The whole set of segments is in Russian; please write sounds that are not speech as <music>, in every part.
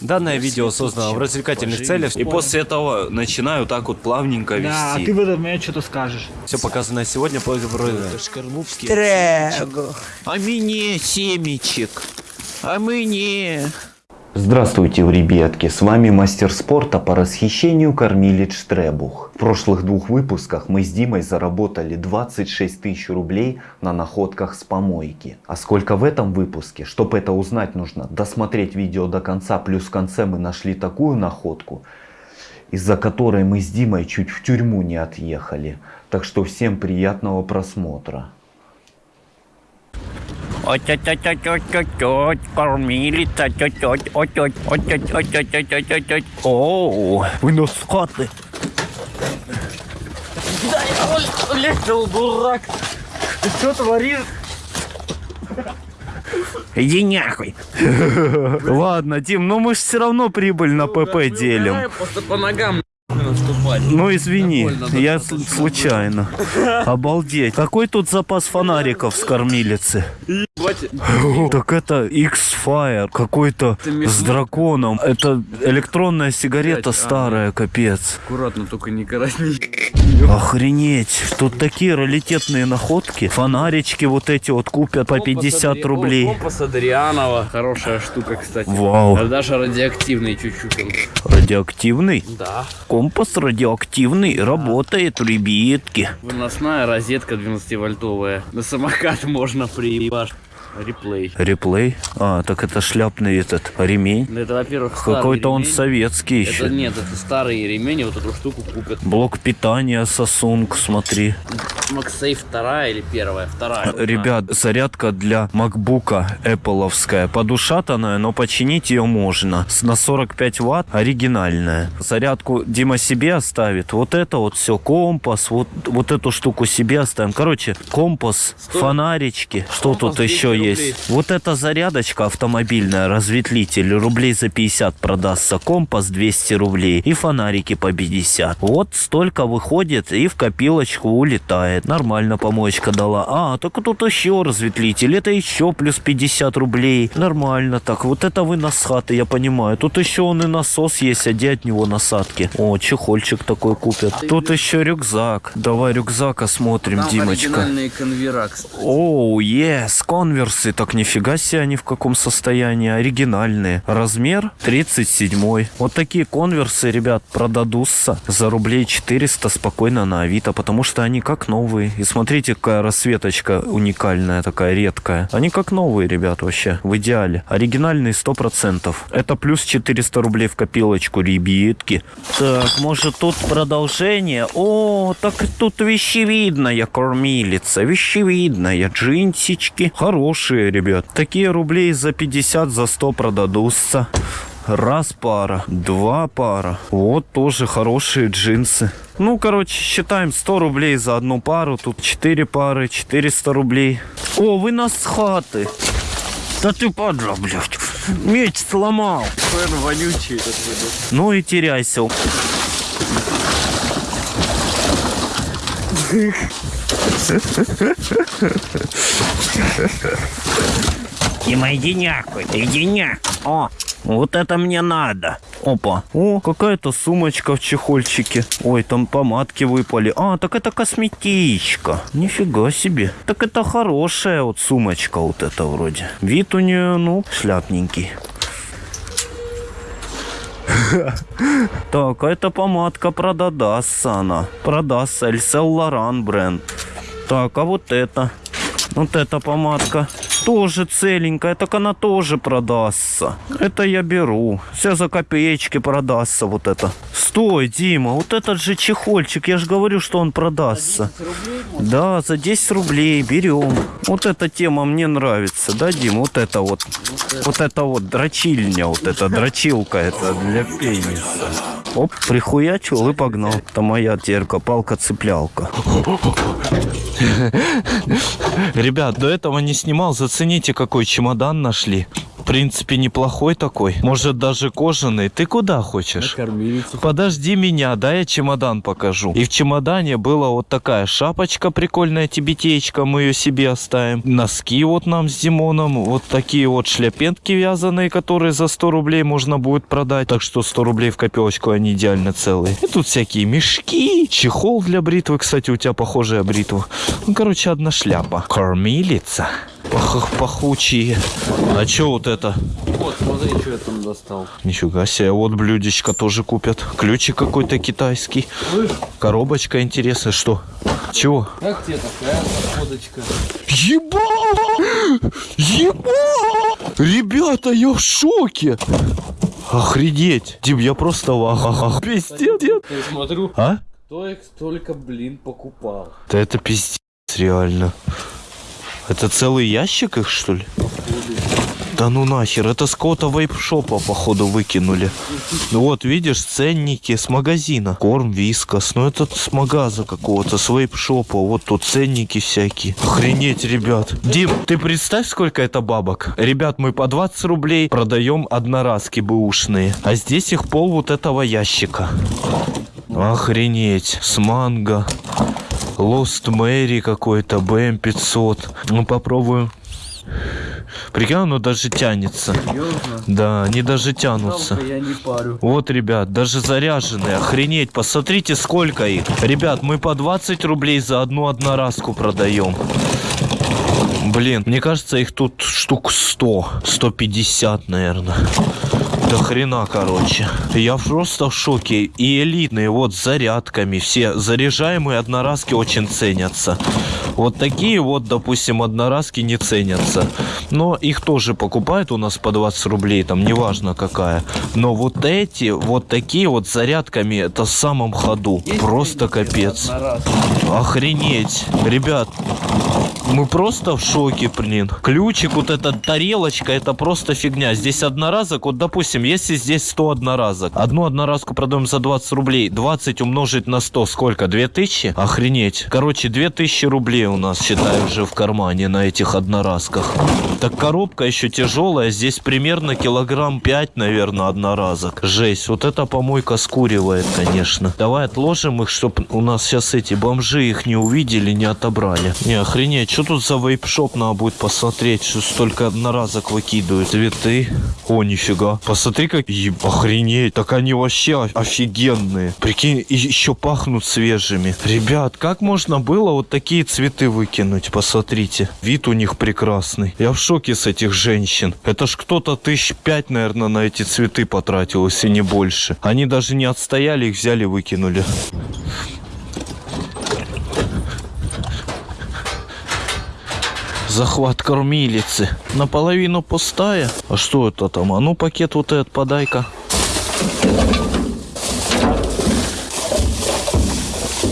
Данное видео создано в развлекательных целях. И после этого начинаю так вот плавненько Да, а вести. ты в этот момент что-то скажешь. Все показанное сегодня по А мне семечек. А мне... Здравствуйте, ребятки, с вами мастер спорта по расхищению кормилец Штребух. В прошлых двух выпусках мы с Димой заработали 26 тысяч рублей на находках с помойки. А сколько в этом выпуске? Чтобы это узнать, нужно досмотреть видео до конца, плюс в конце мы нашли такую находку, из-за которой мы с Димой чуть в тюрьму не отъехали. Так что всем приятного просмотра. Ой-ой-ой-ой-ой-ой, кормилица, тётёть, ой-ой, ой-ой-ой-ой-ой-ой-ой. Оу, вы нас с хаты. Да я улетел, дурак. Ты что творишь? Иди нахуй. Ладно, Дим, ну мы же все равно прибыль на ПП делим. Просто по ногам. Ну извини, я случайно. Обалдеть. Какой тут запас фонариков с кормилицы? Так это X-Fire, какой-то с драконом. Это электронная сигарета старая, капец. Аккуратно, только не коротни. <laughs> Охренеть, тут такие раритетные находки. Фонарички вот эти вот купят по 50 рублей. Компас Адрианова. Хорошая штука, кстати. Вау, Даже радиоактивный чуть-чуть. радиоактивный? Да. Компас радиоактивный, работает, ребятки. Выносная розетка 12-вольтовая. На самокат можно приебашь. Реплей. Реплей? А, так это шляпный этот ремень. Ну, Это, во-первых, Какой-то он советский Это еще. нет, это старый ремень, вот эту штуку купят. Блок питания Samsung, смотри. MagSafe вторая или первая? Вторая. Ребят, зарядка для макбука Appleовская. Подушатанная, но починить ее можно. На 45 ватт оригинальная. Зарядку Дима себе оставит. Вот это вот все. Компас. Вот, вот эту штуку себе оставим. Короче, компас, фонарички. Что Компас тут еще 200 есть? рублей. Вот эта зарядочка автомобильная, разветвитель. Рублей за 50 продастся. Компас 200 рублей. И фонарики по 50. Вот столько выходит и в копилочку улетает. Нормально помоечка дала. А, так тут еще разветвитель. Это еще плюс 50 рублей. Нормально так. Вот это вы на хаты, я понимаю. Тут еще он и насос есть, а где от него насадки? О, чехольчик такой купят. Тут еще рюкзак. Давай рюкзак осмотрим, Там Димочка. оригинальные конвера, кстати. Оу, ес, конверсы. Так нифига себе они в каком состоянии. Оригинальные. Размер 37. Вот такие конверсы, ребят, продадутся за рублей 400 спокойно на Авито, потому что они как новые. И смотрите, какая расцветочка уникальная, такая редкая. Они как новые, ребят, вообще, в идеале. Оригинальные 100%. Это плюс 400 рублей в копилочку, ребятки. Так, может тут продолжение? О, так тут вещевидная кормилица, вещевидная, джинсички. Хорошие, ребят. Такие рублей за 50, за 100 продадутся. Раз пара, два пара. Вот тоже хорошие джинсы. Ну, короче, считаем 100 рублей за одну пару. Тут 4 пары, 400 рублей. О, вы нас с хаты. Да ты падла, блядь. Меч сломал. Какой он вонючий этот. Ну и теряйся. <laughs> Дима, иди нахуй, иди нахуй. О, вот это мне надо. Опа. О, какая-то сумочка в чехольчике. Ой, там помадки выпали. А, так это косметичка. Нифига себе. Так это хорошая вот сумочка вот эта вроде. Вид у нее, ну, шляпненький. <laughs> Так, а эта помадка продадастся она. Продастся. Эльсел Лоран бренд. Так, а вот это? Вот эта помадка тоже целенькая, так она тоже продастся. Это я беру. Все за копеечки продастся вот это. Стой, Дима, вот этот же чехольчик, я же говорю, что он продастся. Да, за 10 рублей берем. Вот эта тема мне нравится, да, Дима? Вот это вот. Вот это вот дрочильня, вот эта дрочилка, это для пениса. Оп, прихуячил и погнал. Это моя терка, палка-цеплялка. Ребят, до этого не снимал. Зацените, какой чемодан нашли. Принципе, неплохой такой. Может, даже кожаный. Ты куда хочешь? Подожди меня, да я чемодан покажу. И в чемодане была вот такая шапочка прикольная, тибетеечка, мы ее себе оставим. Носки вот нам с Димоном, вот такие вот шляпентки вязаные, которые за 100 рублей можно будет продать. Так что 100 рублей в копилочку, они идеально целые. И тут всякие мешки, чехол для бритвы, кстати, у тебя похожая бритва. Ну, короче, одна шляпа. Кормилица. Пах пахучие. А чё вот это? Вот, смотри, что я там достал. Нифига себе, вот блюдечко тоже купят. Ключик какой-то китайский. Коробочка интересная, что? Чего? Как тебе такая находочка? Еба! Еба! Ребята, я в шоке! Охренеть! Дим, я просто в. Пиздец. Я смотрю, А? кто их столько, блин, покупал. Да это пиздец, реально. Это целый ящик их, что ли? Да ну нахер, это с какого-то вейп-шопа, походу, выкинули. Ну вот, видишь, ценники с магазина. Корм, вискас, ну это с магаза какого-то, с вейп-шопа. Вот тут ценники всякие. Охренеть, ребят. Дим, ты представь, сколько это бабок. Ребят, мы по 20 рублей продаем одноразки бэушные. А здесь их пол вот этого ящика. Охренеть, с манго. Lost Мэри какой-то, БМ-500. Ну, попробую. Прикинь, оно даже тянется. Серьезно? Да, они даже тянутся. Я не парю. Вот, ребят, даже заряженные. Охренеть, посмотрите, сколько их. Ребят, мы по 20 рублей за одну одноразку продаем. Блин, мне кажется, их тут штук 100, 150, наверное. До хрена, короче. Я просто в шоке. И элитные, вот, с зарядками. Все заряжаемые одноразки очень ценятся. Вот такие вот, допустим, одноразки не ценятся. Но их тоже покупают у нас по 20 рублей, там, неважно какая. Но вот эти, вот такие вот зарядками, это в самом ходу. Есть Просто капец. Охренеть. Ребят, мы просто в шоке, блин. Ключик, вот эта тарелочка, это просто фигня. Здесь одноразок, вот, допустим, если здесь 100 одноразок, одну одноразку продаем за 20 рублей, 20 умножить на 100, сколько? 2000? Охренеть. Короче, 2000 рублей у нас, считай, уже в кармане на этих одноразках. Так коробка еще тяжелая, здесь примерно килограмм 5, наверное, одноразок. Жесть, вот эта помойка скуривает, конечно. Давай отложим их, чтобы у нас сейчас эти бомжи их не увидели, не отобрали. Не, охренеть, что тут за вейп-шоп надо будет посмотреть, что столько одноразок выкидывают. Цветы. О, нифига. Посмотри, как... Еб- охренеть, так они вообще офигенные. Прикинь, еще пахнут свежими. Ребят, как можно было вот такие цветы выкинуть? Посмотрите. Вид у них прекрасный. Я в шоке с этих женщин. Это ж кто-то тысяч пять, наверное, на эти цветы потратил, если не больше. Они даже не отстояли, их взяли, выкинули. Захват кормилицы. Наполовину пустая. А что это там? А ну пакет вот этот подай-ка.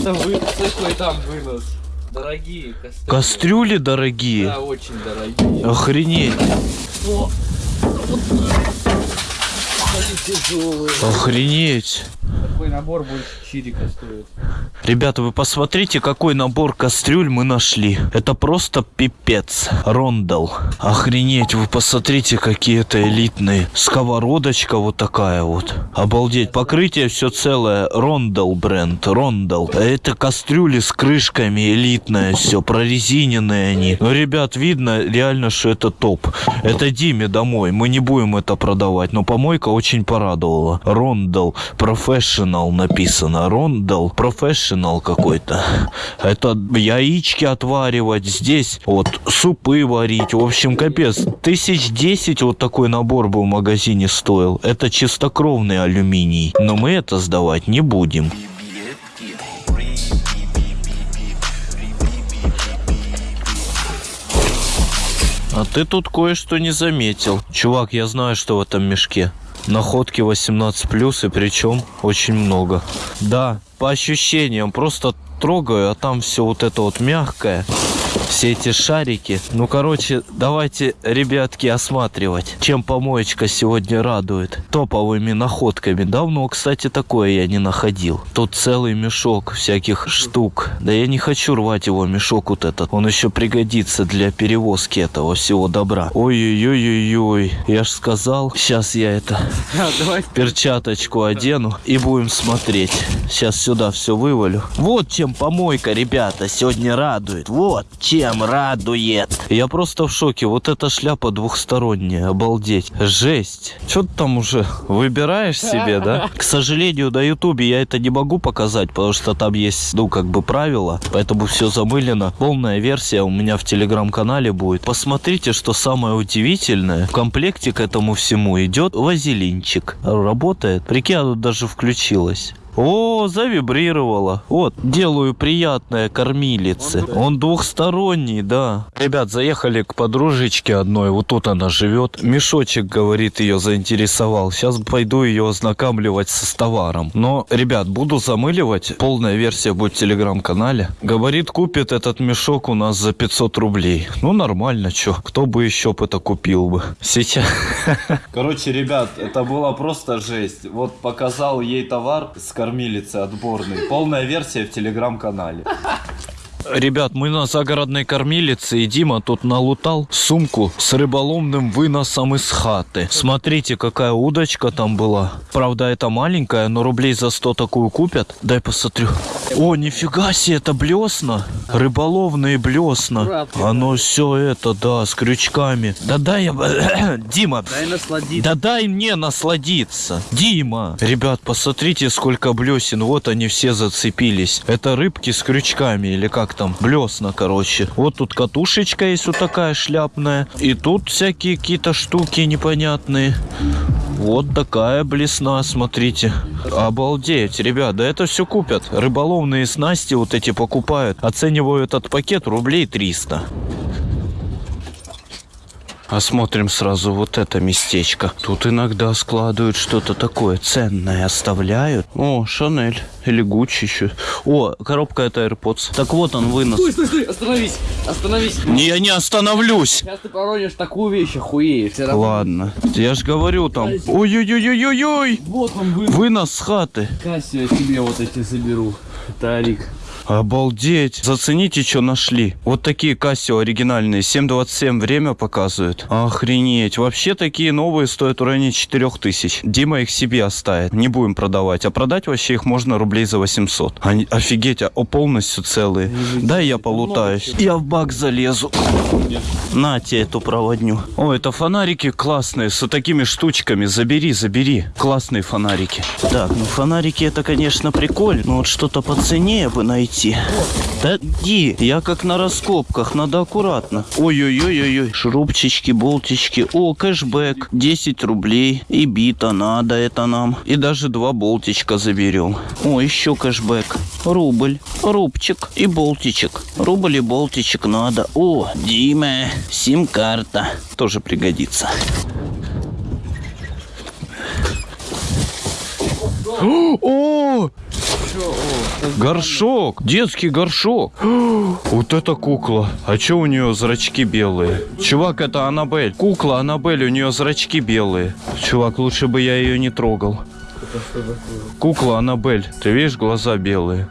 Да вы, какой там вынос? Дорогие кастрюли. Кастрюли дорогие. Да, очень дорогие. Охренеть. Они тяжелые. Охренеть. Такой набор больше чирика стоит. Ребята, вы посмотрите, какой набор кастрюль мы нашли. Это просто пипец. Рондал. Охренеть, вы посмотрите, какие это элитные. Сковородочка вот такая вот. Обалдеть. Покрытие все целое. Рондал бренд. Рондал. Это кастрюли с крышками элитное все. Прорезиненные они. Ну, ребят, видно реально, что это топ. Это Диме домой. Мы не будем это продавать. Но помойка очень порадовала. Рондал. Professional написано. Рондал. Professional какой-то. Это яички отваривать. Здесь вот супы варить. В общем, капец. Тысяч десять вот такой набор бы в магазине стоил. Это чистокровный алюминий. Но мы это сдавать не будем. А ты тут кое-что не заметил. Чувак, я знаю, что в этом мешке. Находки 18 плюс и причем очень много. Да, по ощущениям, просто трогаю, а там все вот это вот мягкое. Все эти шарики. Ну, короче, давайте, ребятки, осматривать, чем помоечка сегодня радует. Топовыми находками. Давно, кстати, такое я не находил. Тут целый мешок всяких штук. Да я не хочу рвать его, мешок вот этот. Он еще пригодится для перевозки этого всего добра. Ой-ой-ой-ой-ой. Я ж сказал, сейчас я это <laughs> Давай. перчаточку одену и будем смотреть. Сейчас сюда все вывалю. Вот чем помойка, ребята, сегодня радует. Вот чем радует. Я просто в шоке. Вот эта шляпа двухсторонняя. Обалдеть. Жесть. Что ты там уже выбираешь себе, да? <laughs> К сожалению, на ютубе я это не могу показать, потому что там есть, ну, как бы правила. Поэтому все замылено. Полная версия у меня в телеграм-канале будет. Посмотрите, что самое удивительное. В комплекте к этому всему идет вазелинчик. Работает. Прикинь, оно даже включилось. О, завибрировало. Вот, делаю приятное кормилице. Он двухсторонний, да. Ребят, заехали к подружечке одной. Вот тут она живет. Мешочек, говорит, ее заинтересовал. Сейчас пойду ее ознакомливать с товаром. Но, ребят, буду замыливать. Полная версия будет в телеграм-канале. Говорит, купит этот мешок у нас за 500 рублей. Ну, нормально, чё. Кто бы еще бы это купил бы. Сейчас. <laughs> Короче, ребят, это была просто жесть. Вот показал ей товар с кормилицы отборный. Полная версия в телеграм-канале. Ребят, мы на загородной кормилице, и Дима тут налутал сумку с рыболовным выносом из хаты. Смотрите, какая удочка там была. Правда, это маленькая, но рублей за 100 такую купят. Дай посмотрю. О, нифига себе, это блесна. Рыболовные блесна. Оно все это, да, с крючками. Да дай я... <coughs> Дима, Дай насладиться. да дай мне насладиться. Дима. Ребят, посмотрите, сколько блесен. Вот они все зацепились. Это рыбки с крючками или как там? Блесна, короче. Вот тут катушечка есть вот такая шляпная. И тут всякие какие-то штуки непонятные. Вот такая блесна, смотрите. Обалдеть, ребят, да это все купят. Рыболовные снасти вот эти покупают. Оцениваю этот пакет рублей 300. Осмотрим сразу вот это местечко. Тут иногда складывают что-то такое ценное, оставляют. О, Шанель или Гуччи еще. О, коробка это AirPods. Так вот он вынос. Стой, стой, стой, остановись, остановись. Не, я не остановлюсь. Сейчас ты поронишь такую вещь, охуеешь. Ладно, я ж говорю там. Ой-ой-ой-ой-ой. Вот он вынес. Вынос с хаты. Кассию я себе вот эти заберу. Это Арик. Обалдеть. Зацените, что нашли. Вот такие Casio оригинальные. 7.27 время показывают. Охренеть. Вообще такие новые стоят в районе 4000. Дима их себе оставит. Не будем продавать. А продать вообще их можно рублей за 800. Они, офигеть, а полностью целые. Дай я полутаюсь. Я в бак залезу. На тебе эту проводню. О, это фонарики классные, с вот такими штучками. Забери, забери. Классные фонарики. Так, ну фонарики это, конечно, прикольно. Но вот что-то по цене бы найти. Да иди, я как на раскопках, надо аккуратно. Ой-ой-ой-ой-ой. Шурупчички, болтички. О, кэшбэк. 10 рублей. И бита надо это нам. И даже два болтичка заберем. О, еще кэшбэк. Рубль, рубчик и болтичек. Рубль и болтичек надо. О, Дима, сим-карта. Тоже пригодится. О! Горшок, детский горшок. <gasps> Вот это кукла. А чё у нее зрачки белые? Чувак, это Аннабель. Кукла Аннабель, у нее зрачки белые. Чувак, лучше бы я ее не трогал. Кукла Аннабель. Ты видишь, глаза белые.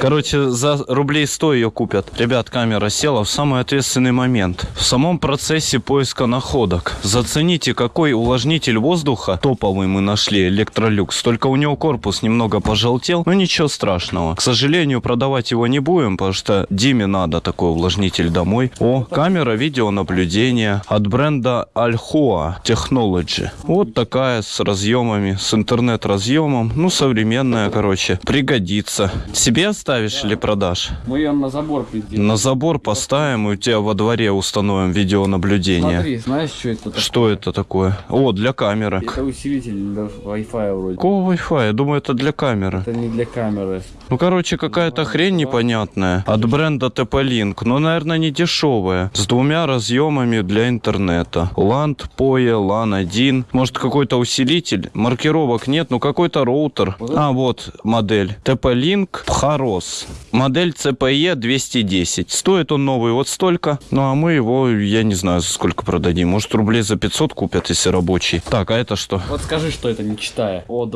Короче, за рублей 100 ее купят. Ребят, камера села в самый ответственный момент. В самом процессе поиска находок. Зацените, какой увлажнитель воздуха топовый мы нашли, электролюкс. Только у него корпус немного пожелтел, но ничего страшного. К сожалению, продавать его не будем, потому что Диме надо такой увлажнитель домой. О, камера видеонаблюдения от бренда Alhoa Technology. Вот такая с разъемами, с интернет-разъемом. Ну, современная, короче. Пригодится. Себе оставишь или продашь? Мы ее на забор приделали. На забор поставим и у тебя во дворе установим видеонаблюдение. Смотри, знаешь, что это такое? Что это такое? О, для камеры. Это усилитель для Wi-Fi вроде. Какого Wi-Fi? Я думаю, это для камеры. Это не для камеры. Ну, короче, какая-то хрень непонятная от бренда TP-Link, но, наверное, не дешевая. С двумя разъемами для интернета. LAN, POE, LAN 1. Может, какой-то усилитель? Маркировок нет, ну какой-то роутер. А, вот модель. TP-Link Phar Мороз. Модель CPE 210. Стоит он новый вот столько. Ну, а мы его, я не знаю, за сколько продадим. Может, рублей за 500 купят, если рабочий. Так, а это что? Вот скажи, что это не читая. О2,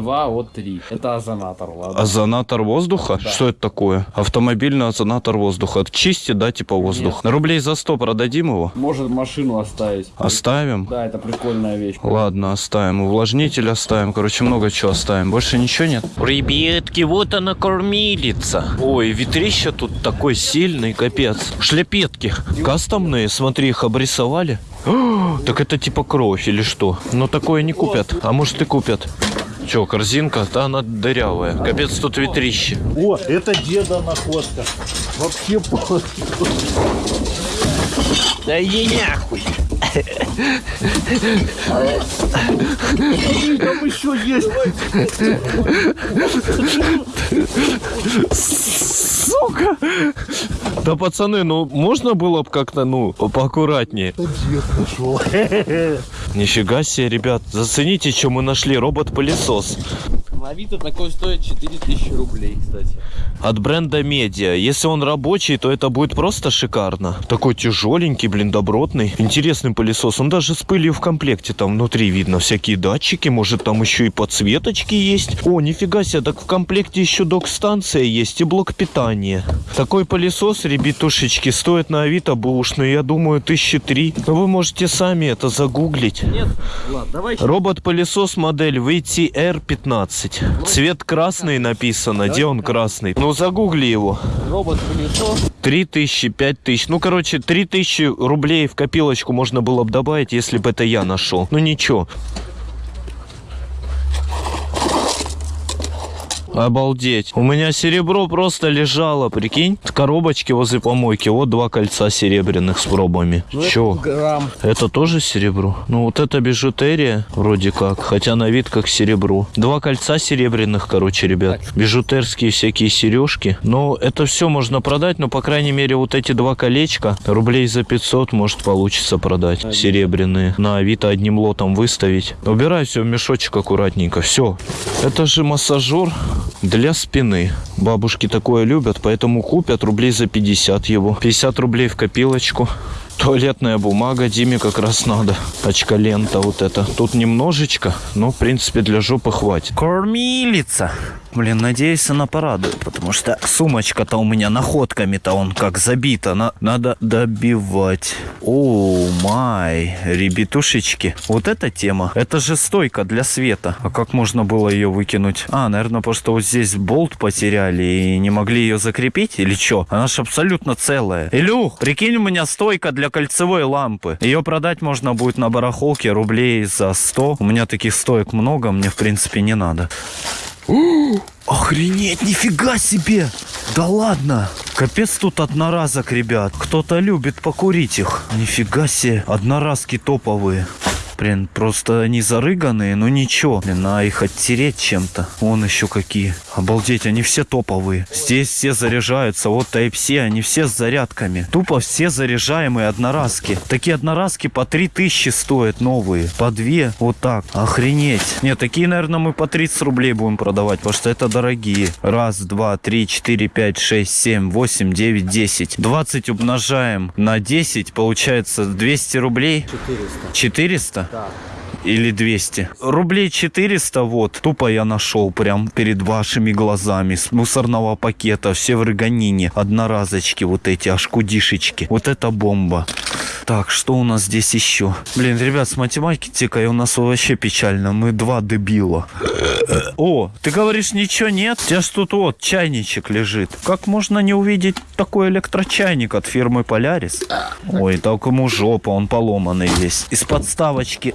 О3. Это озонатор, ладно. Озонатор воздуха? Да. Что это такое? Автомобильный озонатор воздуха. Чистит, да, типа воздух? Рублей за 100 продадим его? Может машину оставить. Оставим? Да, это прикольная вещь. Ладно, оставим. Увлажнитель оставим. Короче, много чего оставим. Больше ничего нет? Ребятки, вот она кормилица. Ой, ветрища тут такой сильный, капец. Шляпетки. Кастомные, смотри, их обрисовали. О, <gasps> так это типа кровь или что? Но такое не купят. А может и купят. Че, корзинка? Да, она дырявая. Капец, тут ветрище. О, это деда находка. Вообще по- Да иди нахуй. Там еще есть. Сука! Да, пацаны, ну можно было бы как-то, ну, поаккуратнее. Дед нашел. Нифига себе, ребят. Зацените, что мы нашли. Робот-пылесос. На Авито такой стоит 4000 рублей, кстати. От бренда Медиа. Если он рабочий, то это будет просто шикарно. Такой тяжеленький, блин, добротный. Интересный пылесос. Он даже с пылью в комплекте. Там внутри видно всякие датчики. Может, там еще и подсветочки есть. О, нифига себе. Так в комплекте еще док-станция есть и блок питания. Такой пылесос, ребятушечки, стоит на Авито бушный, я думаю, тысячи три. Но вы можете сами это загуглить. Нет? Ладно, давай. Робот-пылесос модель VTR-15. Цвет красный написано. Где он красный? Ну, загугли его. Робот-пылесос. 3000, 5000. Ну, короче, 3000 рублей в копилочку можно было бы добавить, если бы это я нашел. Ну, ничего. Обалдеть. У меня серебро просто лежало, прикинь. В коробочке возле помойки. Вот два кольца серебряных с пробами. Чё? Грамм. Это тоже серебро? Ну, вот это бижутерия, вроде как. Хотя на вид как серебро. Два кольца серебряных, короче, ребят. Бижутерские всякие сережки. Но это все можно продать, но, по крайней мере, вот эти два колечка рублей за 500 может получится продать. Серебряные. На Авито одним лотом выставить. Убирай все в мешочек аккуратненько. Все. Это же массажер для спины. Бабушки такое любят, поэтому купят рублей за 50 его. 50 рублей в копилочку. Туалетная бумага Диме как раз надо. Очка-лента вот это. Тут немножечко, но в принципе для жопы хватит. Кормилица. Блин, надеюсь, она порадует, потому что сумочка-то у меня находками-то он как забита. На- надо добивать. О, май, ребятушечки. Вот эта тема. Это же стойка для света. А как можно было ее выкинуть? А, наверное, что вот здесь болт потеряли и не могли ее закрепить или что? Она же абсолютно целая. Илюх, прикинь, у меня стойка для кольцевой лампы. Ее продать можно будет на барахолке рублей за 100. У меня таких стоек много, мне в принципе не надо. Охренеть, нифига себе! Да ладно! Капец тут одноразок, ребят. Кто-то любит покурить их. Нифига себе, одноразки топовые. Блин, просто они зарыганные, но ничего. Блин, надо их оттереть чем-то. Вон еще какие. Обалдеть, они все топовые. Здесь все заряжаются. Вот Type-C, они все с зарядками. Тупо все заряжаемые одноразки. Такие одноразки по 3000 стоят новые. По 2. Вот так. Охренеть. Нет, такие, наверное, мы по 30 рублей будем продавать, потому что это дорогие. Раз, два, три, четыре, пять, шесть, семь, восемь, девять, десять. 20 умножаем на 10, получается 200 рублей. 400. 400? Да. Или 200. Рублей 400 вот. Тупо я нашел прям перед вашими глазами. С мусорного пакета. Все в рыганине. Одноразочки вот эти, аж кудишечки. Вот это бомба. Так, что у нас здесь еще? Блин, ребят, с математикой у нас вообще печально. Мы два дебила. О, ты говоришь, ничего нет? У тебя ж тут вот чайничек лежит. Как можно не увидеть такой электрочайник от фирмы Полярис? Ой, так ему жопа, он поломанный весь. Из подставочки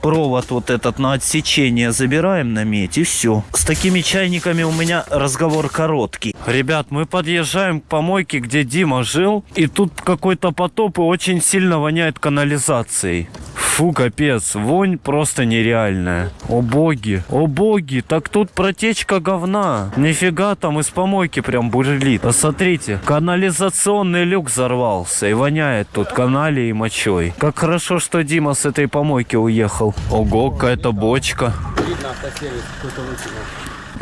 провод вот этот на отсечение забираем на медь и все. С такими чайниками у меня разговор короткий. Ребят, мы подъезжаем к помойке, где Дима жил, и тут какой-то потоп и очень сильно воняет канализацией. Фу, капец, вонь просто нереальная. О боги, о боги, так тут протечка говна. Нифига там из помойки прям бурлит. Посмотрите, канализационный люк взорвался и воняет тут каналией и мочой. Как хорошо, что Дима с этой помойки уехал. Ого, какая-то бочка. Видно, автосервис.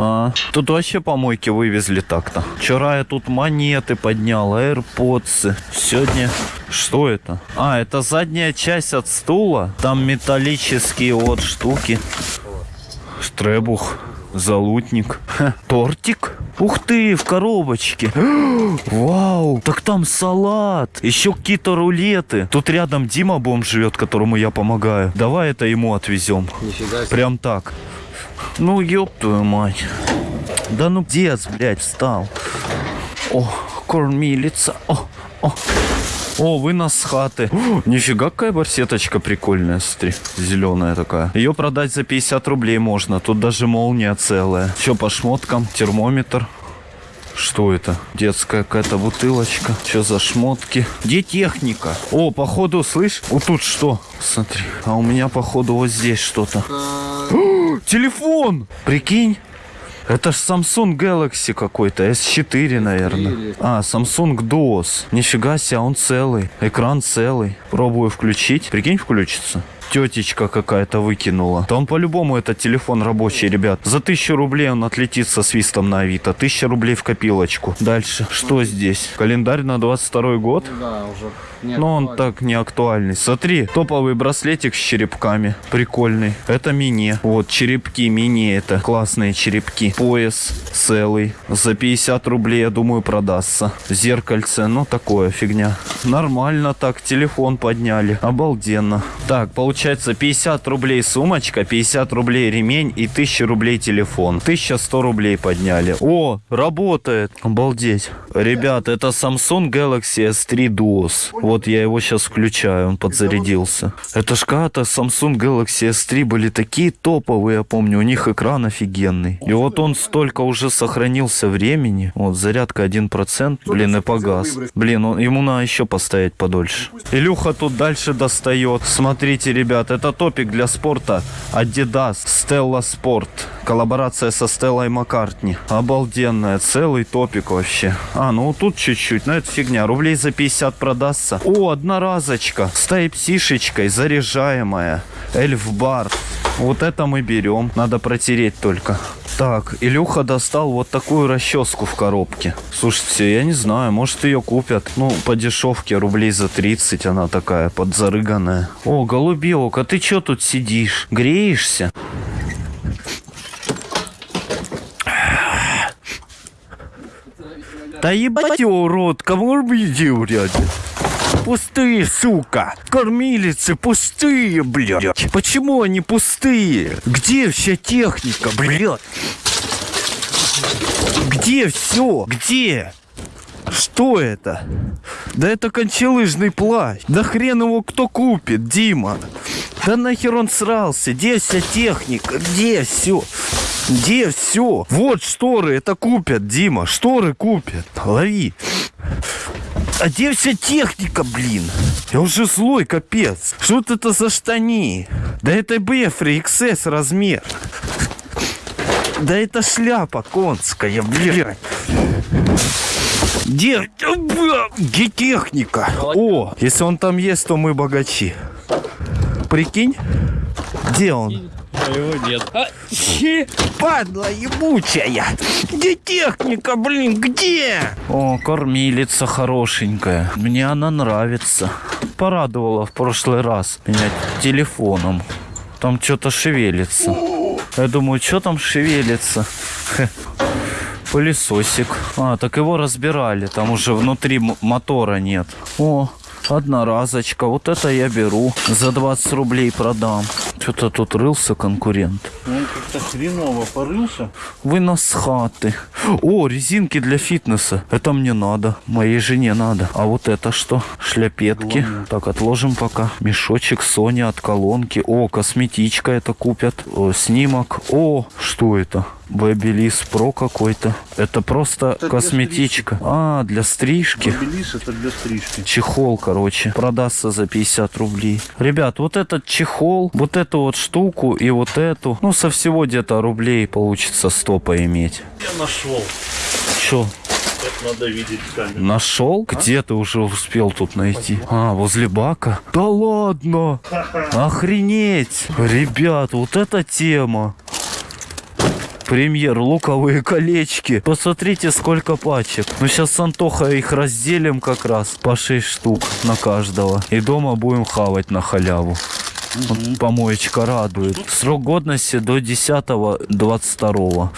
А, тут вообще помойки вывезли так-то. Вчера я тут монеты поднял, AirPods. Сегодня... Что это? А, это задняя часть от стула. Там металлические вот штуки. Штребух. Залутник. Ха, тортик? Ух ты, в коробочке. <gasps> Вау, так там салат. Еще какие-то рулеты. Тут рядом Дима Бомж живет, которому я помогаю. Давай это ему отвезем. Нифига себе. Прям так. Ну, ёб твою мать. Да ну, дец, блядь, встал. О, кормилица. О, о. О, вынос с хаты. О, нифига какая барсеточка прикольная, смотри. Зеленая такая. Ее продать за 50 рублей можно. Тут даже молния целая. Все по шмоткам. Термометр. Что это? Детская какая-то бутылочка. Что за шмотки? Где техника? О, походу, слышь? Вот тут что? Смотри. А у меня, походу, вот здесь что-то. Телефон! Прикинь. Это ж Samsung Galaxy какой-то, S4, наверное. А, Samsung DOS. Нифига себе, он целый. Экран целый. Пробую включить. Прикинь, включится. Тетечка какая-то выкинула. Там по-любому это телефон рабочий, ребят. За тысячу рублей он отлетит со свистом на Авито. Тысяча рублей в копилочку. Дальше. Что здесь? Календарь на 22 год? Да, уже не Но он так не актуальный. Смотри, топовый браслетик с черепками. Прикольный. Это мини. Вот, черепки мини это. Классные черепки. Пояс целый. За 50 рублей, я думаю, продастся. Зеркальце, ну такое фигня. Нормально так, телефон подняли. Обалденно. Так, получается 50 рублей сумочка, 50 рублей ремень и 1000 рублей телефон. 1100 рублей подняли. О, работает. Обалдеть. Ребят, это Samsung Galaxy S3 Duos. Вот я его сейчас включаю, он подзарядился. Это ж когда-то Samsung Galaxy S3 были такие топовые, я помню, у них экран офигенный. И вот он столько уже сохранился времени. Вот зарядка 1%, блин, и погас. Блин, он, ему надо еще постоять подольше. Илюха тут дальше достает. Смотрите, ребят, это топик для спорта. Adidas Stella Sport. Коллаборация со Стеллой Маккартни. Обалденная, целый топик вообще. А, ну тут чуть-чуть, но это фигня. Рублей за 50 продастся. О, одноразочка с тайп-сишечкой, заряжаемая. Эльф бар. Вот это мы берем. Надо протереть только. Так, Илюха достал вот такую расческу в коробке. Слушайте, я не знаю, может ее купят. Ну, по дешевке, рублей за 30 она такая, подзарыганная. О, голубек, а ты что тут сидишь? Греешься? Да ебать его урод, кого видел рядом? Пустые, сука! Кормилицы пустые, блядь! Почему они пустые? Где вся техника, блядь? Где все? Где? Что это? Да это кончелыжный плащ. Да хрен его кто купит, Дима. Да нахер он срался? Где вся техника? Где все? Где все? Вот шторы, это купят, Дима. Шторы купят. Лови. А где вся техника, блин? Я уже злой, капец. Что это за штани? Да это Бефри XS размер. Да это шляпа конская, блядь. Где, где техника? О, если он там есть, то мы богачи. Прикинь? Где он? Его нет. Падла ебучая! Где техника, блин, где? О, кормилица хорошенькая. Мне она нравится. Порадовала в прошлый раз меня телефоном. Там что-то шевелится. Я думаю, что там шевелится? Пылесосик. А, так его разбирали. Там уже внутри мотора нет. О, одноразочка. Вот это я беру. За 20 рублей продам. Что-то тут рылся конкурент. Он как-то хреново порылся. Вынос с хаты. О, резинки для фитнеса. Это мне надо. Моей жене надо. А вот это что? Шляпетки. Так, отложим пока. Мешочек Sony от колонки. О, косметичка это купят. О, снимок. О, что это? Babyliss Pro какой-то. Это просто для косметичка. А, для стрижки. Белис это для стрижки. Чехол, короче, продастся за 50 рублей. Ребят, вот этот чехол, вот эту вот штуку и вот эту, ну, со всего где-то рублей получится 100 поиметь. Я нашел. Это надо видеть камеру. нашел? Где ты уже успел тут найти? А, возле бака? Да ладно! Охренеть! Ребят, вот эта тема. Премьер, луковые колечки. Посмотрите, сколько пачек. Ну, сейчас с Антохой их разделим как раз по 6 штук на каждого. И дома будем хавать на халяву. Вот помоечка радует. Срок годности до 10-22.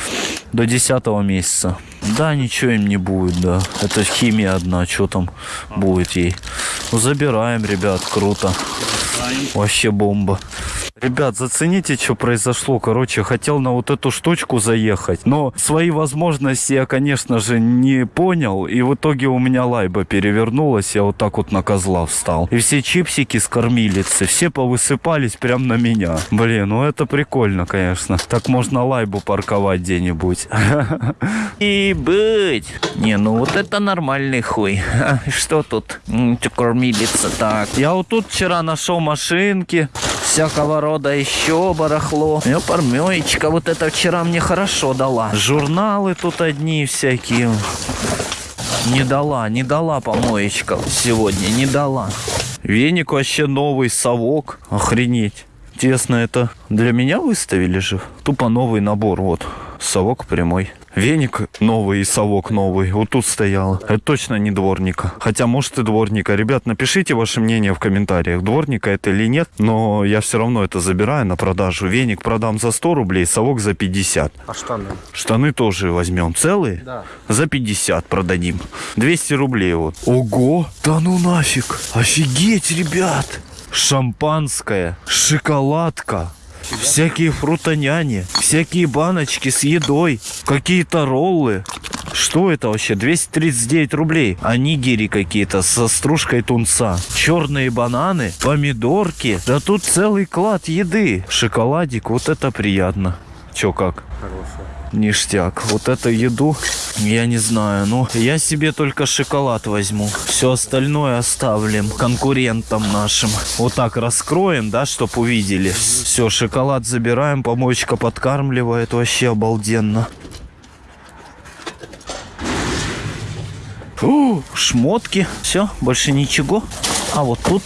До 10 месяца. Да, ничего им не будет, да. Это химия одна, что там будет ей. Ну, забираем, ребят, круто. Вообще бомба. Ребят, зацените, что произошло. Короче, хотел на вот эту штучку заехать. Но свои возможности я, конечно же, не понял. И в итоге у меня лайба перевернулась. Я вот так вот на козла встал. И все чипсики с кормилицы, все повысыпались прям на меня. Блин, ну это прикольно, конечно. Так можно лайбу парковать где-нибудь. <laughs> И быть. Не, ну вот это нормальный хуй. <laughs> Что тут? Кормилица, так. Я вот тут вчера нашел машинки, всякого рода еще барахло. Ну, пармёечка, вот это вчера мне хорошо дала. Журналы тут одни всякие. Не дала, не дала помоечка сегодня, не дала. Веник вообще новый, совок. Охренеть. Интересно, это для меня выставили же? Тупо новый набор, вот. Совок прямой. Веник новый и совок новый. Вот тут стоял. Это точно не дворника. Хотя, может и дворника. Ребят, напишите ваше мнение в комментариях, дворника это или нет. Но я все равно это забираю на продажу. Веник продам за 100 рублей, совок за 50. А штаны? Штаны тоже возьмем. Целые? Да. За 50 продадим. 200 рублей вот. Ого! Да ну нафиг! Офигеть, ребят! Шампанское, шоколадка, всякие фрутоняни, всякие баночки с едой, какие-то роллы. Что это вообще? 239 рублей. А нигири какие-то со стружкой тунца. Черные бананы, помидорки. Да тут целый клад еды. Шоколадик, вот это приятно. Че как? Ништяк. Вот эту еду, я не знаю. Ну, я себе только шоколад возьму. Все остальное оставим конкурентам нашим. Вот так раскроем, да, чтоб увидели. Все, шоколад забираем, помоечка подкармливает. Вообще обалденно. Фу, шмотки. Все, больше ничего. А вот тут.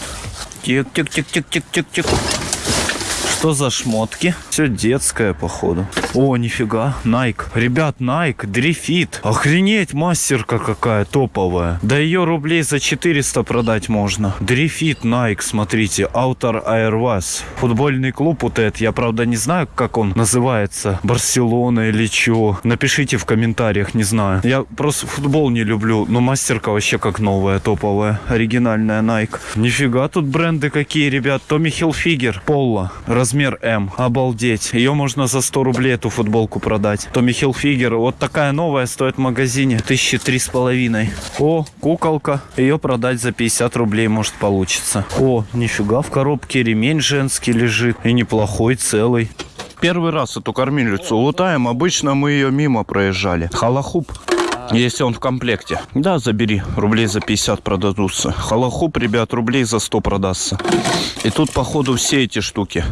Тик-тик-тик-тик-тик-тик-тик. Что за шмотки? Все детское, походу. О, нифига, Nike. Ребят, Nike, Dri-FIT. Охренеть, мастерка какая топовая. Да ее рублей за 400 продать можно. Dri-FIT, Nike, смотрите. Qatar Airways. Футбольный клуб вот этот. Я, правда, не знаю, как он называется. Барселона или чего. Напишите в комментариях, не знаю. Я просто футбол не люблю. Но мастерка вообще как новая, топовая. Оригинальная Nike. Нифига тут бренды какие, ребят. Томми Хилфигер. Полла. Размер М. Обалдеть. Ее можно за 100 рублей эту футболку продать. Томми Хилфигер. Вот такая новая стоит в магазине. Тысячи три с половиной. О, куколка. Ее продать за 50 рублей может получится. О, нифига в коробке ремень женский лежит. И неплохой, целый. Первый раз эту кормилицу лутаем. Обычно мы ее мимо проезжали. Халахуп. Если он в комплекте. Да, забери. Рублей за 50 продадутся. Халахуп, ребят, рублей за 100 продастся. И тут, походу, все эти штуки.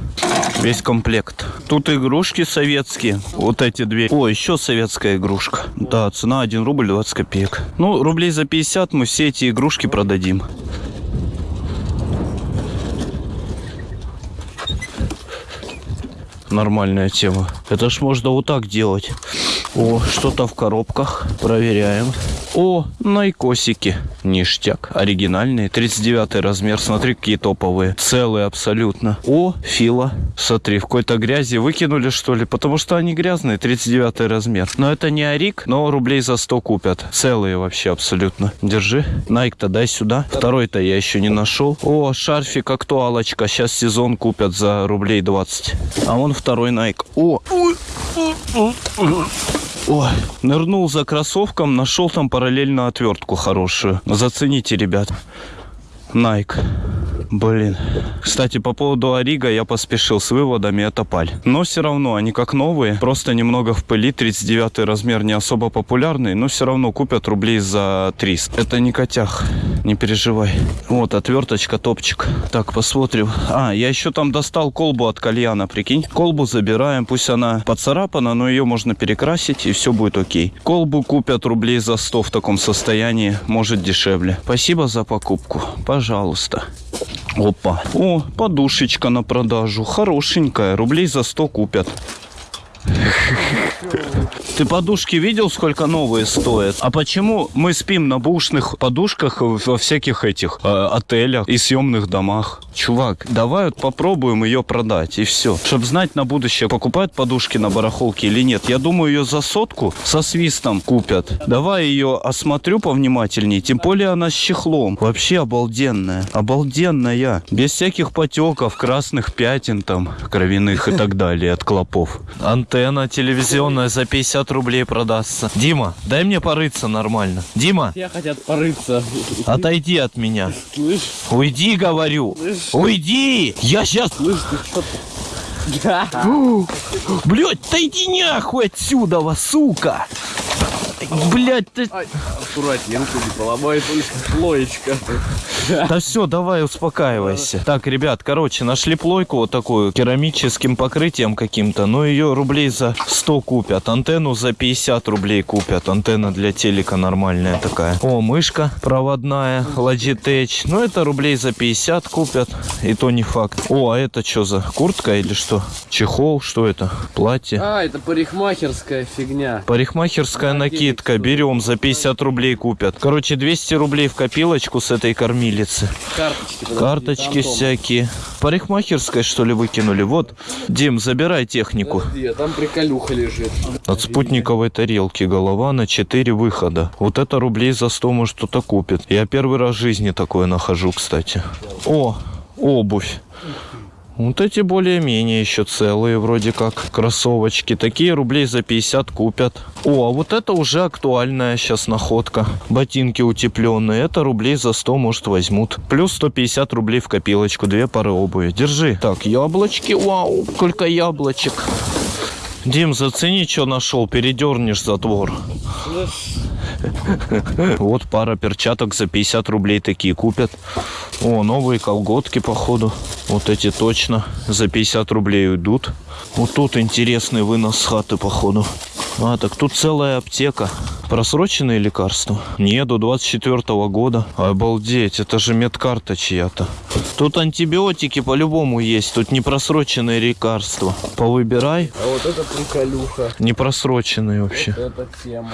Весь комплект. Тут игрушки советские. Вот эти две. О, еще советская игрушка. Да, цена 1 рубль 20 копеек. Ну, рублей за 50 мы все эти игрушки продадим. Нормальная тема. Это ж можно вот так делать. О, что-то в коробках. Проверяем. О, найкосики. Ништяк. Оригинальные. 39 размер. Смотри, какие топовые. Целые абсолютно. О, фила. Смотри, в какой-то грязи выкинули, что ли? Потому что они грязные. 39 размер. Но это не Арик, но рублей за 100 купят. Целые вообще абсолютно. Держи. Найк-то дай сюда. Второй-то я еще не нашел. О, шарфик актуалочка. Сейчас сезон купят за рублей 20. А вон второй Найк. О, Ой, нырнул за кроссовком, нашел там параллельно отвертку хорошую. Зацените, ребят. Nike. Блин. Кстати, по поводу Орига я поспешил с выводами, это паль. Но все равно они как новые, просто немного в пыли. 39 размер не особо популярный, но все равно купят рублей за 300. Это не котях, не переживай. Вот, отверточка, топчик. Так, посмотрим. А, я еще там достал колбу от кальяна, прикинь. Колбу забираем, пусть она поцарапана, но ее можно перекрасить и все будет окей. Колбу купят рублей за 100 в таком состоянии, может дешевле. Спасибо за покупку, пожалуйста. Опа. О, подушечка на продажу. Хорошенькая. Рублей за 100 купят. Ты подушки видел, сколько новые стоят? А почему мы спим на бушных подушках во всяких этих э, отелях и съемных домах? Чувак, давай вот попробуем ее продать и все. Чтобы знать на будущее, покупают подушки на барахолке или нет. Я думаю, ее за сотку со свистом купят. Давай ее осмотрю повнимательнее. Тем более она с чехлом. Вообще обалденная. Обалденная. Без всяких потеков, красных пятен там, кровяных и так далее от клопов. Антенна телевизионная за 50 рублей продастся. Дима, дай мне порыться нормально. Дима, Я хотят порыться. отойди от меня. Слышь? Уйди, говорю. Уйди! Я сейчас... Блять, да иди нахуй отсюда, сука! Блять, ты... Аккуратнее, руку не поломай, только плоечка. Да все, давай успокаивайся. Так, ребят, короче, нашли плойку вот такую керамическим покрытием каким-то, но ее рублей за 100 купят. Антенну за 50 рублей купят. Антенна для телека нормальная такая. О, мышка проводная, Logitech. Ну, это рублей за 50 купят. И то не факт. О, а это что за куртка или что? Чехол, что это? Платье. А, это парикмахерская фигня. Парикмахерская накидка. Берем за 50 рублей купят. Короче, 200 рублей в копилочку с этой кормилицы. Карточки. подожди, Карточки всякие. Парикмахерской, что ли, выкинули? Вот, Дим, забирай технику. Подожди, а там приколюха лежит. От спутниковой тарелки голова на 4 выхода. Вот это рублей за 100 может кто-то купит. Я первый раз в жизни такое нахожу, кстати. О, обувь. Вот эти более-менее еще целые, вроде как, кроссовочки. Такие рублей за 50 купят. О, а вот это уже актуальная сейчас находка. Ботинки утепленные. Это рублей за 100, может, возьмут. Плюс 150 рублей в копилочку. Две пары обуви. Держи. Так, яблочки. Вау, сколько яблочек. Дим, зацени, что нашел. Передернешь затвор. <laughs> Вот пара перчаток за 50 рублей такие купят. О, новые колготки, походу. Вот эти точно за 50 рублей уйдут. Вот тут интересный вынос с хаты, походу. А, так тут целая аптека. Просроченные лекарства? Не, до 24 года. Обалдеть, это же медкарта чья-то. Тут антибиотики по-любому есть. Тут не просроченные лекарства. Повыбирай. А вот это приколюха. Не просроченные вообще. Это тема.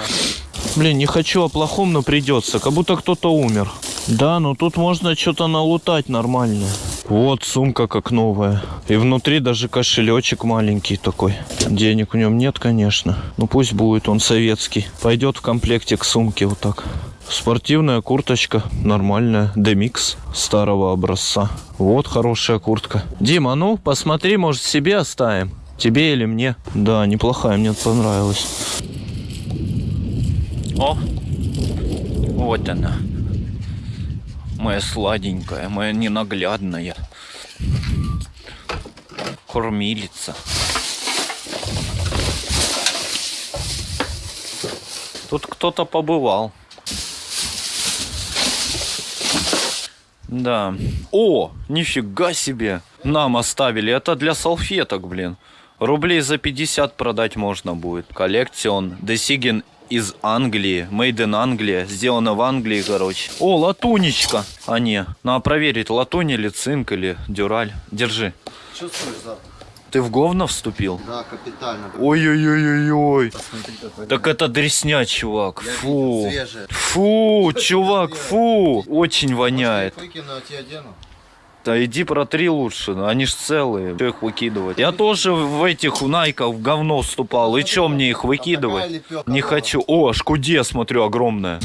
Блин, не хочу о плохом, но придется. Как будто кто-то умер. Да, но тут можно что-то налутать нормальное. Вот сумка как новая. И внутри даже кошелечек маленький такой. Денег в нем нет, конечно. Ну пусть будет, он советский. Пойдет в комплекте к сумке вот так. Спортивная курточка, нормальная, демикс старого образца. Вот хорошая куртка. Дима, ну посмотри, может себе оставим? Тебе или мне? Да, неплохая, мне понравилась. О, вот она. Моя сладенькая, моя ненаглядная. Кормилица. Тут кто-то побывал. Да. О, нифига себе. Нам оставили. Это для салфеток, блин. Рублей за 50 продать можно будет. Коллекцион. Десиген из Англии. Made in Англия. Сделано в Англии, короче. О, латунечка. А не. Надо проверить, латунь или цинк или дюраль. Держи. Чувствуешь запах? Ты в говно вступил? Да, капитально. Ой-ой-ой-ой-ой. Так это дресня, чувак. Я Фу. Фу, чувак, фу. Очень воняет. Может, я выкину, а? Да иди протри лучше, они ж целые. Что их выкидывать? Я тоже в этих найках в говно вступал. И чё мне их выкидывать? Не хочу. О, шкуде, смотрю, огромная.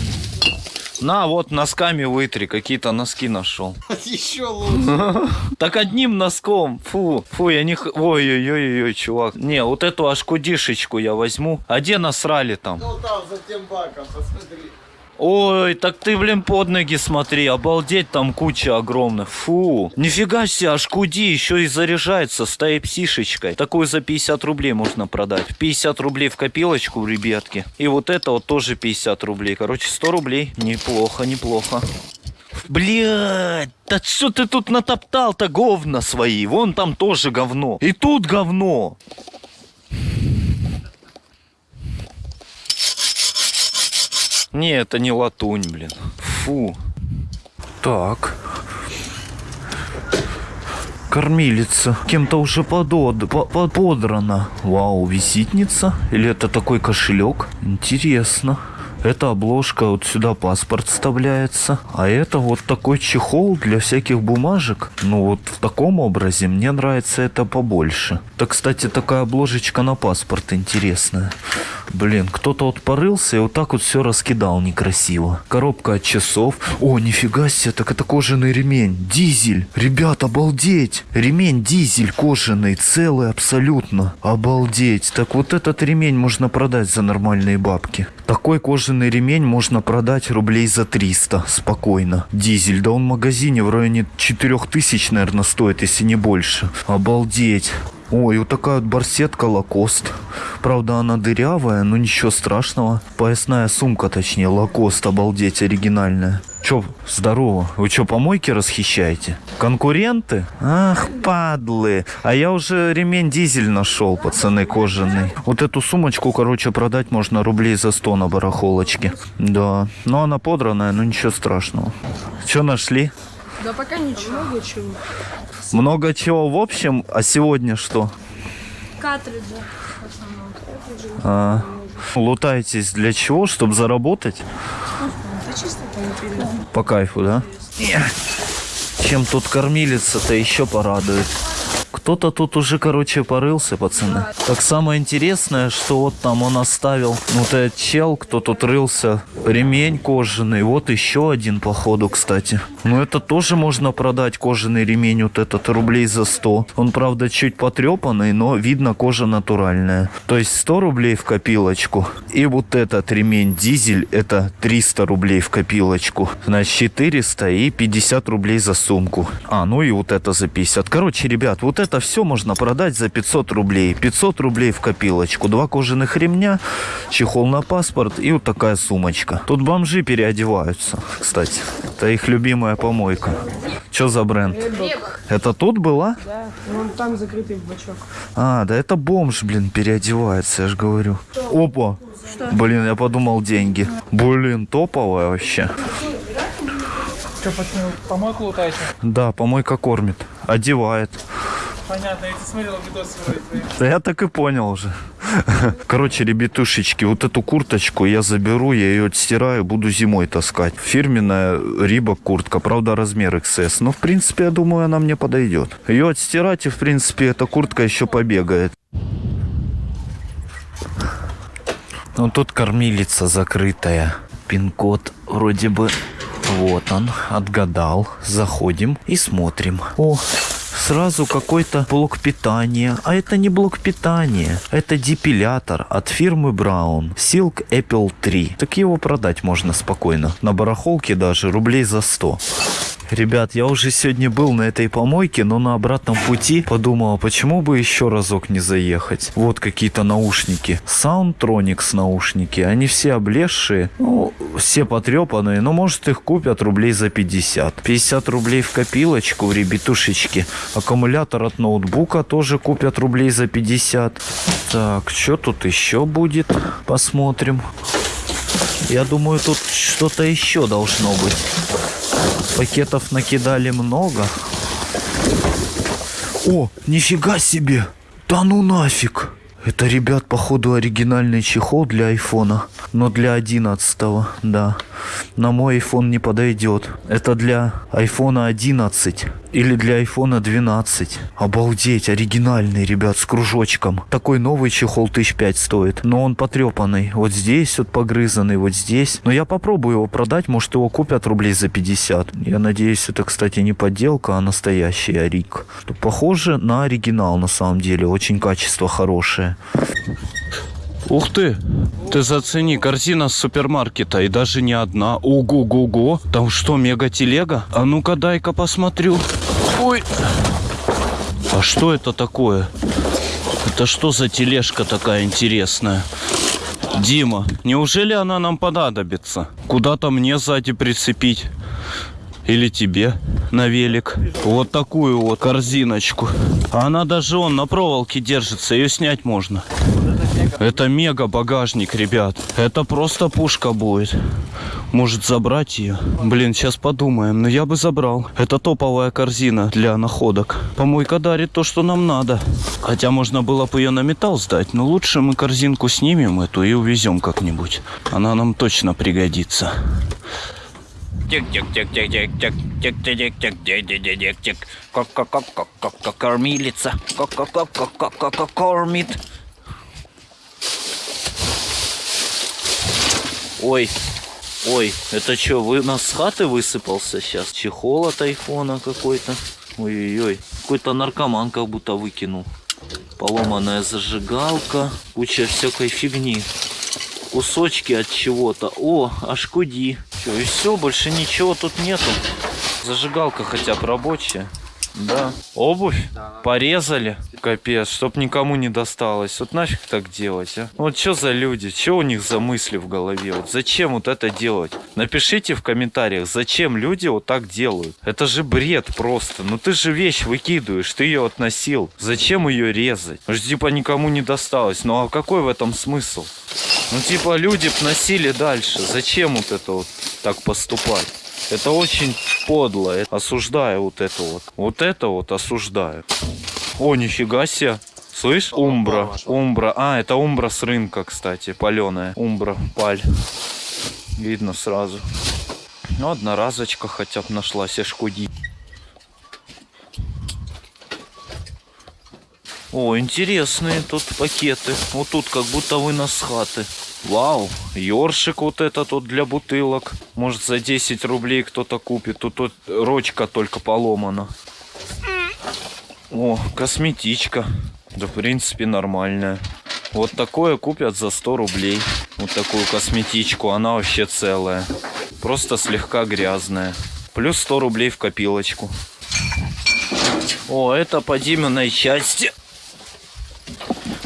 На, вот носками вытри, какие-то носки нашел. <laughs> Еще лучше. <laughs> Так одним носком. Фу, фу, я не... Ой-ой-ой-ой, чувак. Не, вот эту ашкудишечку я возьму. А где насрали там? Ну там, за тем баком, посмотри. Ой, так ты, блин, под ноги смотри, обалдеть, там куча огромных. Фу, нифига себе, аж куди, еще и заряжается с тайп-сишечкой. Такую за 50 рублей можно продать. 50 рублей в копилочку, ребятки. И вот это вот тоже 50 рублей. Короче, 100 рублей. Неплохо, неплохо. Блядь, да что ты тут натоптал-то говна свои? Вон там тоже говно. И тут говно. Не, это не латунь, блин. Фу. Так. Кормилица. Кем-то уже подод, по- по- подрана. Вау, визитница? Или это такой кошелек? Интересно. Это обложка, вот сюда паспорт вставляется. А это вот такой чехол для всяких бумажек. Ну вот в таком образе мне нравится это побольше. Это, кстати, такая обложечка на паспорт интересная. Блин, кто-то вот порылся и вот так вот все раскидал некрасиво. Коробка от часов. О, нифига себе, так это кожаный ремень. Дизель. Ребят, обалдеть. Ремень дизель кожаный, целый абсолютно. Обалдеть. Так вот этот ремень можно продать за нормальные бабки. Такой кожаный ремень можно продать рублей за 300 спокойно. Дизель, да он в магазине в районе 4000, наверное, стоит, если не больше. Обалдеть. Ой, вот такая вот барсетка Лакост. Правда, она дырявая, но ничего страшного. Поясная сумка, точнее, Лакост, обалдеть, оригинальная. Чё, здорово. Вы чё, помойки расхищаете? Конкуренты? Ах, падлы. А я уже ремень дизель нашел, пацаны, кожаный. Вот эту сумочку, короче, продать можно рублей за 100 на барахолочке. Да. Но она подранная, но ничего страшного. Чё нашли? Да пока ничего. Много чего. Много чего в общем, а сегодня что? Картриджи в основном. Картриджи. А, лутаетесь для чего? Чтобы заработать? Да чисто там перед. По кайфу, да? Чем тут кормилица-то еще порадует. Кто-то тут уже, короче, порылся, пацаны. Так самое интересное, что вот там он оставил, ну, вот этот чел, кто тут рылся, ремень кожаный. Вот еще один, походу, кстати. Ну, это тоже можно продать, кожаный ремень, вот этот, рублей за 100. Он, правда, чуть потрепанный, но видно, кожа натуральная. То есть 100 рублей в копилочку. И вот этот ремень дизель, это 300 рублей в копилочку. Значит, 400 и 50 рублей за сумку. А, ну и вот это за 50. Короче, ребят, вот это все можно продать за 500 рублей. 500 рублей в копилочку. Два кожаных ремня, чехол на паспорт и вот такая сумочка. Тут бомжи переодеваются, кстати. Это их любимая помойка. Что за бренд? Это тут была? Да, вон там закрытый бачок. А, да это бомж, блин, переодевается, я же говорю. Опа. Блин, я подумал деньги. Блин, топовая вообще. Что, помойку лутаете? Да, помойка кормит, одевает. Понятно, я тебе смотрел видосы вроде. Да я так и понял уже. <laughs> Короче, ребятушечки, вот эту курточку я заберу, я ее отстираю, буду зимой таскать. Фирменная Рибок куртка, правда размер XS. Но в принципе, я думаю, она мне подойдет. Ее отстирать и в принципе эта куртка еще побегает. Ну тут кормилица закрытая. Пин-код вроде бы вот он, отгадал. Заходим и смотрим. О, сразу какой-то блок питания. А это не блок питания. Это депилятор от фирмы Brown. Silk Apple 3. Так его продать можно спокойно. На барахолке даже рублей за 100. Ребят, я уже сегодня был на этой помойке, но на обратном пути подумал, а почему бы еще разок не заехать. Вот какие-то наушники. Soundtronics наушники. Они все облезшие, ну, все потрепанные, но может их купят рублей за 50. 50 рублей в копилочку, ребятушечки. Аккумулятор от ноутбука тоже купят рублей за 50. Так, что тут еще будет? Посмотрим. Я думаю, тут что-то еще должно быть. Пакетов накидали много. О, нифига себе! Да ну нафиг! Это, ребят, походу оригинальный чехол для айфона. Но для 11 да. На мой iPhone не подойдет. Это для айфона 11 или для айфона 12. Обалдеть, оригинальный, ребят, с кружочком. Такой новый чехол тысяч пять стоит. Но он потрепанный. Вот здесь вот погрызанный, вот здесь. Но я попробую его продать, может его купят рублей за 50. Я надеюсь, это, кстати, не подделка, а настоящий. Что Похоже на оригинал на самом деле. Очень качество хорошее. Ух ты! Ты зацени, корзина с супермаркета, и даже не одна. Ого-го-го! Там что, мега-телега? А ну-ка, дай-ка посмотрю. Ой! А что это такое? Это что за тележка такая интересная? Дима, неужели она нам понадобится? Куда-то мне сзади прицепить? Или тебе на велик. Вот такую вот корзиночку. Она даже он на проволоке держится, ее снять можно. Это мега багажник, ребят. Это просто пушка будет. Может забрать ее? Блин, сейчас подумаем. Но я бы забрал. Это топовая корзина для находок. Помойка дарит то, что нам надо. Хотя можно было бы ее на металл сдать. Но лучше мы корзинку снимем эту и увезем как-нибудь. Она нам точно пригодится. Тик-тик-тик-тик-тик-тик-тик-тик-тик-тик-тик. Как-как-как-как-как кормилица. Кормит. Ой, ой, это что, вы нас с хаты высыпался сейчас? Чехол от айфона какой-то. Ой-ой-ой, какой-то наркоман как будто выкинул. Поломанная зажигалка, куча всякой фигни. Кусочки от чего-то. О, аж куди. Все, и все, больше ничего тут нету. Зажигалка хотя бы рабочая. Да. Обувь? Порезали? Капец, чтоб никому не досталось. Вот нафиг так делать, а? Вот что за люди? Что у них за мысли в голове? Вот зачем вот это делать? Напишите в комментариях, зачем люди вот так делают. Это же бред просто. Ну ты же вещь выкидываешь, ты ее относил. Зачем ее резать? Ну ж типа никому не досталось. Ну а какой в этом смысл? Ну типа люди б носили дальше. Зачем вот это вот так поступать? Это очень подло. Я Осуждаю вот это вот. Вот это вот осуждаю. О, нифига себе. Слышь, умбра, умбра. А, это умбра с рынка, кстати, паленая. Умбра, паль. Видно сразу. Ну, одноразочка хотя бы нашлась, аж куди. О, интересные тут пакеты. Вот тут как будто вынос хаты. Вау, ёршик вот этот вот для бутылок. Может за 10 рублей кто-то купит. Тут вот ручка только поломана. О, косметичка. Да, в принципе, нормальная. Вот такое купят за 100 рублей. Вот такую косметичку. Она вообще целая. Просто слегка грязная. Плюс 100 рублей в копилочку. О, это по Диминой части.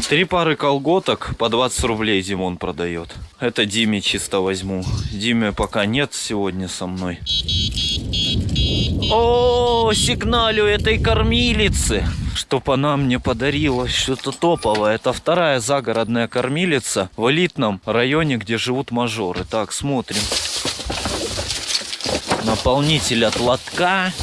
Три пары колготок по 20 рублей Димон продает. Это Диме чисто возьму. Диме пока нет сегодня со мной. О, сигналю этой кормилицы. Чтоб она мне подарила что-то топовое. Это вторая загородная кормилица в элитном районе, где живут мажоры. Так, смотрим. Наполнитель от лотка.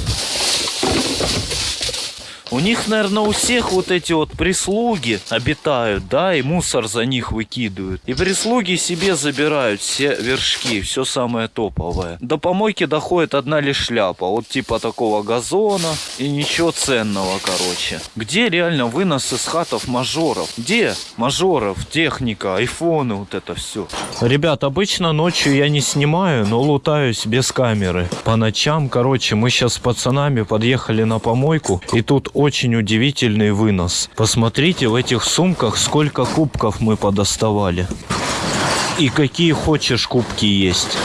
У них, наверное, у всех вот эти вот прислуги обитают, да, и мусор за них выкидывают. И прислуги себе забирают все вершки, все самое топовое. До помойки доходит одна лишь шляпа, вот типа такого газона и ничего ценного, короче. Где реально вынос из хатов мажоров? Где мажоров, техника, айфоны, вот это все? Ребят, обычно ночью я не снимаю, но лутаюсь без камеры. По ночам, короче, мы сейчас с пацанами подъехали на помойку, и тут очень удивительный вынос. Посмотрите в этих сумках, сколько кубков мы подоставали. И какие хочешь кубки есть.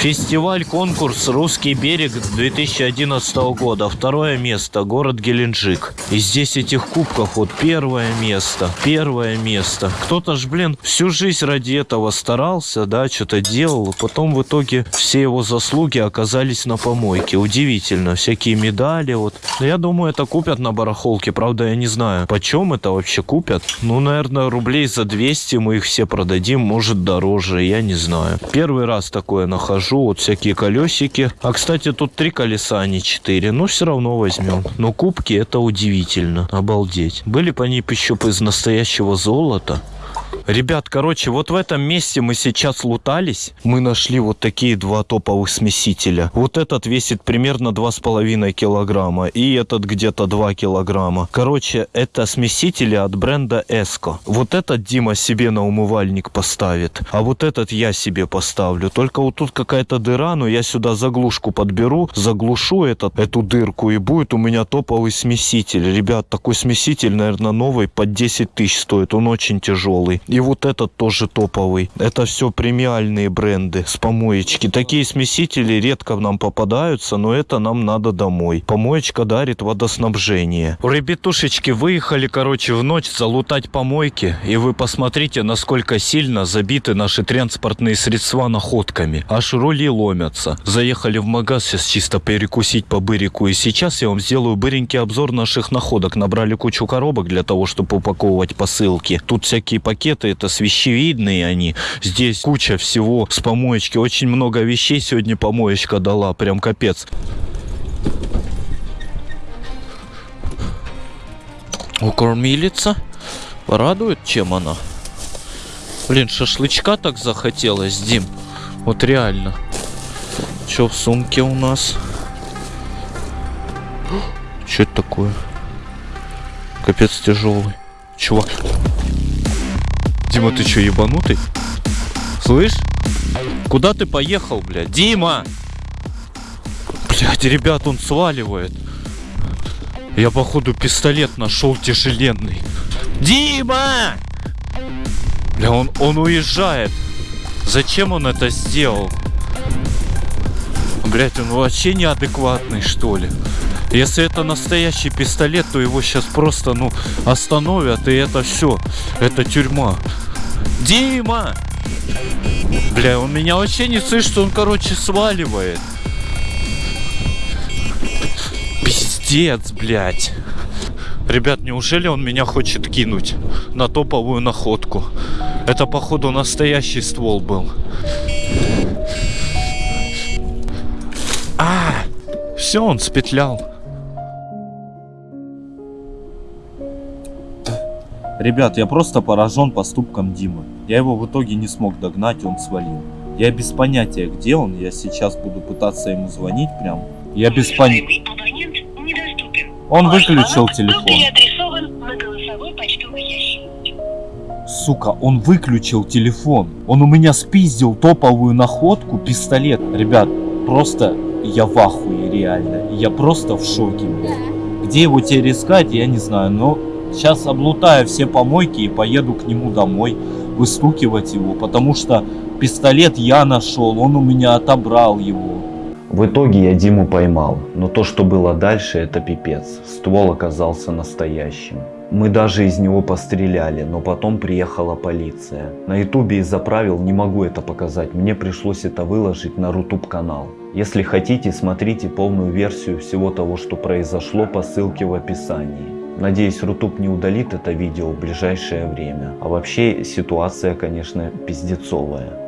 Фестиваль, конкурс «Русский берег» 2011 года. Второе место. Город Геленджик. И здесь этих кубков вот первое место. Первое место. Кто-то ж, блин, всю жизнь ради этого старался, да, что-то делал. Потом в итоге все его заслуги оказались на помойке. Удивительно. Всякие медали вот. Я думаю, это купят барахолке. Правда, я не знаю, почем это вообще купят. Ну, наверное, рублей за 200 мы их все продадим. Может, дороже. Я не знаю. Первый раз такое нахожу. Вот всякие колесики. А, кстати, тут три колеса, а не четыре. Но все равно возьмем. Но кубки это удивительно. Обалдеть. Были бы они еще из настоящего золота. Ребят, короче, вот в этом месте мы сейчас лутались. Мы нашли вот такие два топовых смесителя. Вот этот весит примерно 2,5 килограмма. И этот где-то 2 килограмма. Короче, это смесители от бренда Эско. Вот этот Дима себе на умывальник поставит. А вот этот я себе поставлю. Только вот тут какая-то дыра, но я сюда заглушку подберу. Заглушу этот, эту дырку. И будет у меня топовый смеситель. Ребят, такой смеситель, наверное, новый под 10 тысяч стоит. Он очень тяжелый. И вот этот тоже топовый. Это все премиальные бренды с помоечки. Такие смесители редко нам попадаются, но это нам надо домой. Помоечка дарит водоснабжение. Ребятушечки выехали, короче, в ночь залутать помойки. И вы посмотрите, насколько сильно забиты наши транспортные средства находками. Аж рули ломятся. Заехали в магаз сейчас чисто перекусить по бырику. И сейчас я вам сделаю быренький обзор наших находок. Набрали кучу коробок для того, чтобы упаковывать посылки. Тут всякие пакеты, это свящевидные они. Здесь куча всего с помоечки. Очень много вещей сегодня помоечка дала. Прям капец. О, кормилица. Радует, чем она? Блин, шашлычка так захотелось, Дим. Вот реально. Что в сумке у нас? Что это такое? Капец тяжелый. Чувак. Дима, ты что, ебанутый? Слышь? Куда ты поехал, блядь? Дима! Блядь, ребят, он сваливает. Я, походу, пистолет нашел тяжеленный. Дима! Бля, он, он уезжает. Зачем он это сделал? Блять, он вообще неадекватный, что ли? Если это настоящий пистолет, то его сейчас просто, ну, остановят, и это все. Это тюрьма. Дима! Бля, он меня вообще не слышит, что он, короче, сваливает. Пиздец, блядь. Ребят, неужели он меня хочет кинуть на топовую находку? Это, походу, настоящий ствол был. А, все, он спетлял. Ребят, я просто поражен поступком Димы. Я его в итоге не смог догнать, он свалил. Я без понятия, где он. Я сейчас буду пытаться ему звонить прям. Я без понятия. Он выключил телефон. Сука, он выключил телефон. Он у меня спиздил топовую находку, пистолет. Ребят, просто я в ахуе, реально. Я просто в шоке, блядь. Где его теперь искать, я не знаю, но сейчас облутаю все помойки и поеду к нему домой выстукивать его, потому что пистолет я нашел, он у меня отобрал его. В итоге я Диму поймал, но то, что было дальше, это пипец. Ствол оказался настоящим. Мы даже из него постреляли, но потом приехала полиция. На ютубе из-за правил не могу это показать, мне пришлось это выложить на рутуб канал. Если хотите, смотрите полную версию всего того, что произошло по ссылке в описании. Надеюсь, Рутуб не удалит это видео в ближайшее время. А вообще ситуация, конечно, пиздецовая.